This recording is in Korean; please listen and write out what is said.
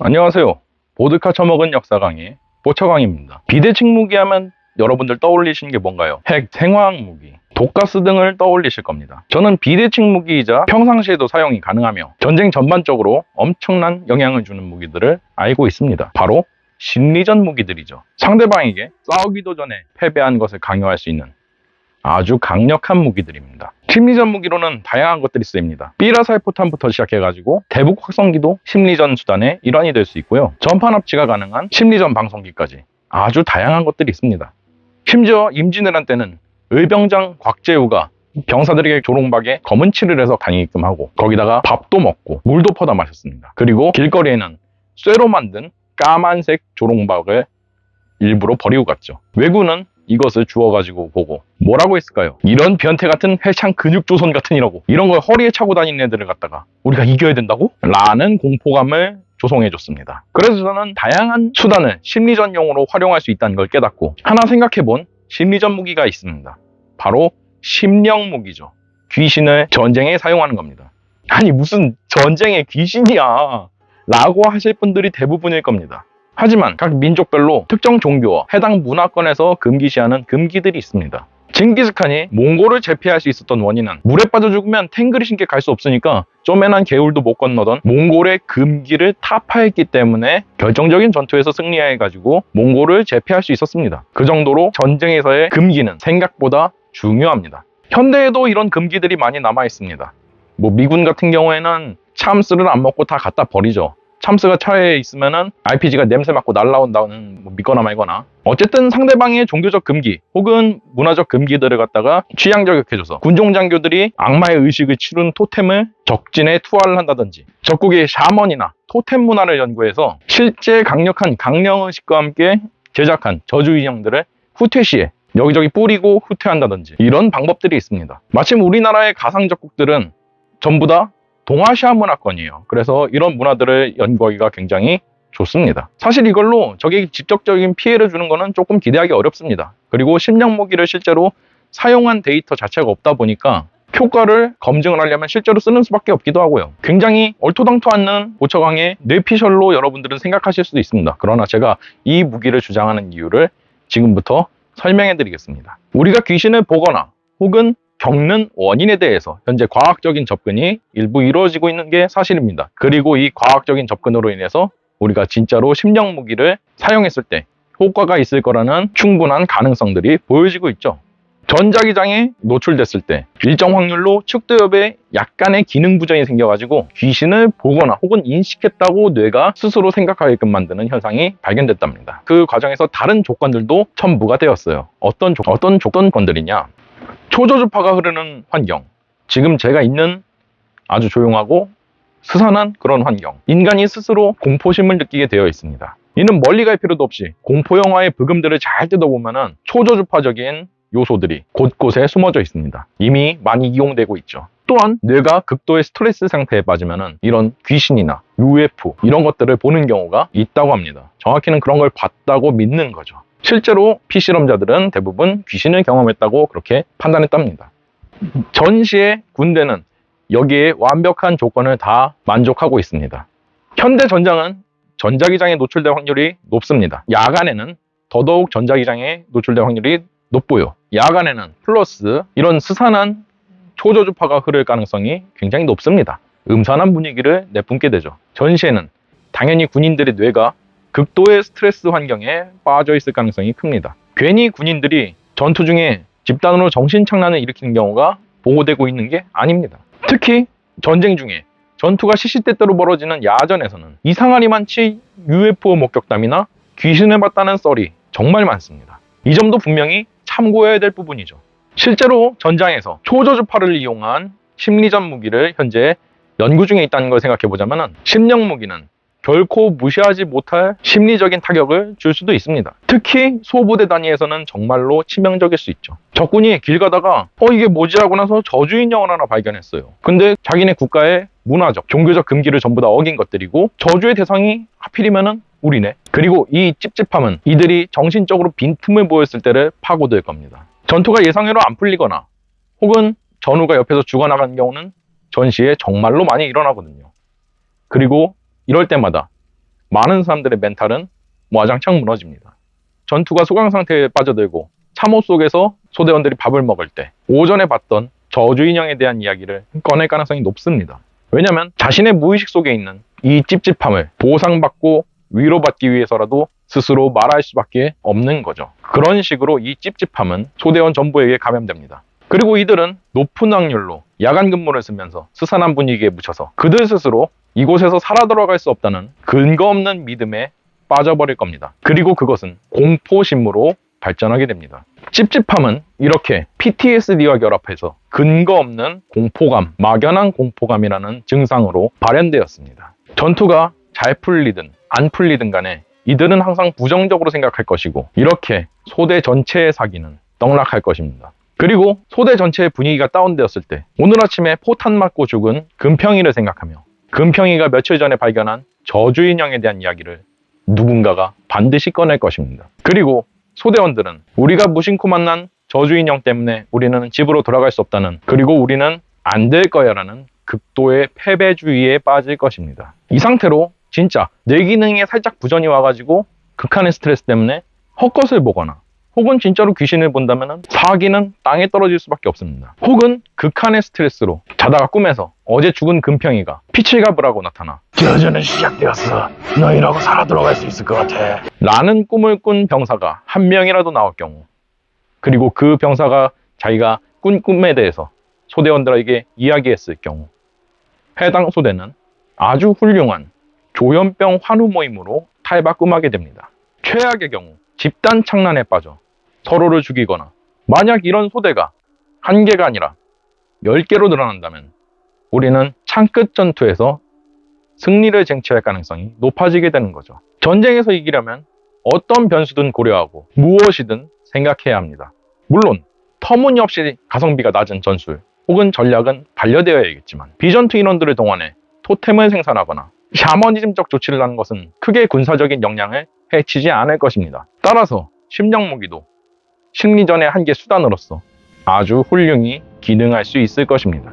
안녕하세요. 보드카 처먹은 역사 강의 보처강입니다. 비대칭 무기 하면 여러분들 떠올리시는 게 뭔가요? 핵, 생화학 무기, 독가스 등을 떠올리실 겁니다. 저는 비대칭 무기이자 평상시에도 사용이 가능하며 전쟁 전반적으로 엄청난 영향을 주는 무기들을 알고 있습니다. 바로 심리전 무기들이죠. 상대방에게 싸우기도 전에 패배한 것을 강요할 수 있는 아주 강력한 무기들입니다. 심리전 무기로는 다양한 것들이 쓰입니다. 삐라살포탄부터 시작해가지고 대북 확성기도 심리전 수단의 일환이 될 수 있고요. 전판 합치가 가능한 심리전 방송기까지 아주 다양한 것들이 있습니다. 심지어 임진왜란 때는 의병장 곽재우가 병사들에게 조롱박에 검은 칠을 해서 다니게끔 하고 거기다가 밥도 먹고 물도 퍼다 마셨습니다. 그리고 길거리에는 쇠로 만든 까만색 조롱박을 일부러 버리고 갔죠. 왜구는 이것을 주워가지고 보고 뭐라고 했을까요? 이런 변태 같은 회창 근육 조선 같으니라고 이런 걸 허리에 차고 다니는 애들을 갖다가 우리가 이겨야 된다고? 라는 공포감을 조성해줬습니다. 그래서 저는 다양한 수단을 심리전용으로 활용할 수 있다는 걸 깨닫고 하나 생각해본 심리전 무기가 있습니다. 바로 심령 무기죠. 귀신을 전쟁에 사용하는 겁니다. 아니 무슨 전쟁에 귀신이야 라고 하실 분들이 대부분일 겁니다. 하지만 각 민족별로 특정 종교와 해당 문화권에서 금기시하는 금기들이 있습니다. 징기스칸이 몽골을 제패할 수 있었던 원인은 물에 빠져 죽으면 탱글이 신께 갈 수 없으니까 쪼매난 개울도 못 건너던 몽골의 금기를 타파했기 때문에 결정적인 전투에서 승리해가지고 몽골을 제패할 수 있었습니다. 그 정도로 전쟁에서의 금기는 생각보다 중요합니다. 현대에도 이런 금기들이 많이 남아 있습니다. 뭐 미군 같은 경우에는 참스를 안 먹고 다 갖다 버리죠. 참스가 차에 있으면은 RPG가 냄새 맡고 날라온다는 뭐 믿거나 말거나 어쨌든 상대방의 종교적 금기 혹은 문화적 금기들을 갖다가 취향 저격해줘서 군종 장교들이 악마의 의식을 치른 토템을 적진에 투하를 한다든지 적국의 샤먼이나 토템 문화를 연구해서 실제 강력한 강령의식과 함께 제작한 저주 인형들을 후퇴 시에 여기저기 뿌리고 후퇴한다든지 이런 방법들이 있습니다. 마침 우리나라의 가상 적국들은 전부 다 동아시아 문화권이에요. 그래서 이런 문화들을 연구하기가 굉장히 좋습니다. 사실 이걸로 적에게 직접적인 피해를 주는 것은 조금 기대하기 어렵습니다. 그리고 심령 무기를 실제로 사용한 데이터 자체가 없다 보니까 효과를 검증을 하려면 실제로 쓰는 수밖에 없기도 하고요. 굉장히 얼토당토 않는 보처강의 뇌피셜로 여러분들은 생각하실 수도 있습니다. 그러나 제가 이 무기를 주장하는 이유를 지금부터 설명해 드리겠습니다. 우리가 귀신을 보거나 혹은 겪는 원인에 대해서 현재 과학적인 접근이 일부 이루어지고 있는 게 사실입니다. 그리고 이 과학적인 접근으로 인해서 우리가 진짜로 심령 무기를 사용했을 때 효과가 있을 거라는 충분한 가능성들이 보여지고 있죠. 전자기장에 노출됐을 때 일정 확률로 축두엽에 약간의 기능 부전이 생겨가지고 귀신을 보거나 혹은 인식했다고 뇌가 스스로 생각하게끔 만드는 현상이 발견됐답니다. 그 과정에서 다른 조건들도 첨부가 되었어요. 어떤 조, 어떤 조건들이냐? 초저주파가 흐르는 환경. 지금 제가 있는 아주 조용하고 스산한 그런 환경. 인간이 스스로 공포심을 느끼게 되어 있습니다. 이는 멀리 갈 필요도 없이 공포 영화의 브금들을 잘 뜯어보면은 초저주파적인 요소들이 곳곳에 숨어져 있습니다. 이미 많이 이용되고 있죠. 또한 뇌가 극도의 스트레스 상태에 빠지면은 이런 귀신이나 UFO 이런 것들을 보는 경우가 있다고 합니다. 정확히는 그런 걸 봤다고 믿는 거죠. 실제로 피실험자들은 대부분 귀신을 경험했다고 그렇게 판단했답니다. 전시의 군대는 여기에 완벽한 조건을 다 만족하고 있습니다. 현대 전장은 전자기장에 노출될 확률이 높습니다. 야간에는 더더욱 전자기장에 노출될 확률이 높고요. 야간에는 플러스 이런 스산한 초저주파가 흐를 가능성이 굉장히 높습니다. 음산한 분위기를 내뿜게 되죠. 전시에는 당연히 군인들의 뇌가 극도의 스트레스 환경에 빠져 있을 가능성이 큽니다. 괜히 군인들이 전투 중에 집단으로 정신착란을 일으키는 경우가 보고되고 있는 게 아닙니다. 특히 전쟁 중에 전투가 시시때때로 벌어지는 야전에서는 이상하리 많지 UFO 목격담이나 귀신을 봤다는 썰이 정말 많습니다. 이 점도 분명히 참고해야 될 부분이죠. 실제로 전장에서 초저주파를 이용한 심리전 무기를 현재 연구 중에 있다는 걸 생각해 보자면 심령 무기는 결코 무시하지 못할 심리적인 타격을 줄 수도 있습니다. 특히 소부대 단위에서는 정말로 치명적일 수 있죠. 적군이 길 가다가 어 이게 뭐지 하고 나서 저주 인형을 하나 발견했어요. 근데 자기네 국가의 문화적, 종교적 금기를 전부 다 어긴 것들이고 저주의 대상이 하필이면은 우리네. 그리고 이 찝찝함은 이들이 정신적으로 빈틈을 보였을 때를 파고들 겁니다. 전투가 예상외로 안 풀리거나 혹은 전우가 옆에서 죽어나가는 경우는 전시에 정말로 많이 일어나거든요. 그리고 이럴 때마다 많은 사람들의 멘탈은 와장창 무너집니다. 전투가 소강 상태에 빠져들고 참호 속에서 소대원들이 밥을 먹을 때 오전에 봤던 저주 인형에 대한 이야기를 꺼낼 가능성이 높습니다. 왜냐하면 자신의 무의식 속에 있는 이 찝찝함을 보상받고 위로받기 위해서라도 스스로 말할 수밖에 없는 거죠. 그런 식으로 이 찝찝함은 소대원 전부에게 감염됩니다. 그리고 이들은 높은 확률로 야간 근무를 쓰면서 스산한 분위기에 묻혀서 그들 스스로 이곳에서 살아 돌아갈 수 없다는 근거 없는 믿음에 빠져버릴 겁니다. 그리고 그것은 공포심으로 발전하게 됩니다. 찝찝함은 이렇게 PTSD와 결합해서 근거 없는 공포감, 막연한 공포감이라는 증상으로 발현되었습니다. 전투가 잘 풀리든 안 풀리든 간에 이들은 항상 부정적으로 생각할 것이고 이렇게 소대 전체의 사기는 떡락할 것입니다. 그리고 소대 전체의 분위기가 다운되었을 때 오늘 아침에 포탄 맞고 죽은 금평이를 생각하며 금평이가 며칠 전에 발견한 저주 인형에 대한 이야기를 누군가가 반드시 꺼낼 것입니다. 그리고 소대원들은 우리가 무심코 만난 저주 인형 때문에 우리는 집으로 돌아갈 수 없다는 그리고 우리는 안 될 거야 라는 극도의 패배주의에 빠질 것입니다. 이 상태로 진짜 뇌 기능에 살짝 부전이 와가지고 극한의 스트레스 때문에 헛것을 보거나 혹은 진짜로 귀신을 본다면 사기는 땅에 떨어질 수밖에 없습니다. 혹은 극한의 스트레스로 자다가 꿈에서 어제 죽은 금평이가 피칠갑을 하고 나타나 저주는 시작되었어. 너희라고 살아 들어갈 수 있을 것 같아. 라는 꿈을 꾼 병사가 한 명이라도 나올 경우 그리고 그 병사가 자기가 꾼 꿈에 대해서 소대원들에게 이야기했을 경우 해당 소대는 아주 훌륭한 조현병 환우 모임으로 탈바꿈하게 됩니다. 최악의 경우 집단 창란에 빠져 서로를 죽이거나 만약 이런 소대가 한 개가 아니라 열 개로 늘어난다면 우리는 창끝 전투에서 승리를 쟁취할 가능성이 높아지게 되는 거죠. 전쟁에서 이기려면 어떤 변수든 고려하고 무엇이든 생각해야 합니다. 물론 터무니없이 가성비가 낮은 전술 혹은 전략은 반려되어야겠지만 비전투 인원들을 동원해 토템을 생산하거나 샤머니즘적 조치를 하는 것은 크게 군사적인 역량을 해치지 않을 것입니다. 따라서 심령 무기도 승리전의 한계 수단으로서 아주 훌륭히 기능할 수 있을 것입니다.